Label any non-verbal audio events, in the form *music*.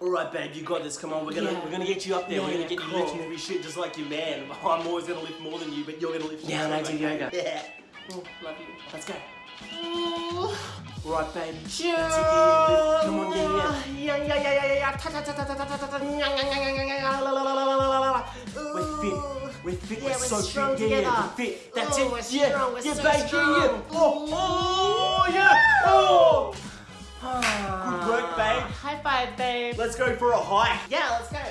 Alright, babe, you got this. Come on, we're gonna Yeah. we're gonna get you up there. we're gonna get cool. you lifting heavy shit just like your man. *laughs* I'm always gonna lift more than you, but you're gonna lift Yeah, and I do yoga. Yeah. Oh, love you. Let's go. Alright, babe. Yeah. That's it, yeah. Come on, yeah, yeah. Yeah, yeah, yeah, yeah, yeah. Ta, ta, ta, ta, ta, ta, ta, ta, ta. We're fit. We're fit. Yeah, we're, we're so strong fit. Yeah, yeah, together. we're fit. That's Oh, it. we're yeah, strong, we're yeah, so babe. Yeah, yeah. strong. Oh, babe. Let's go for a hike. Yeah, let's go.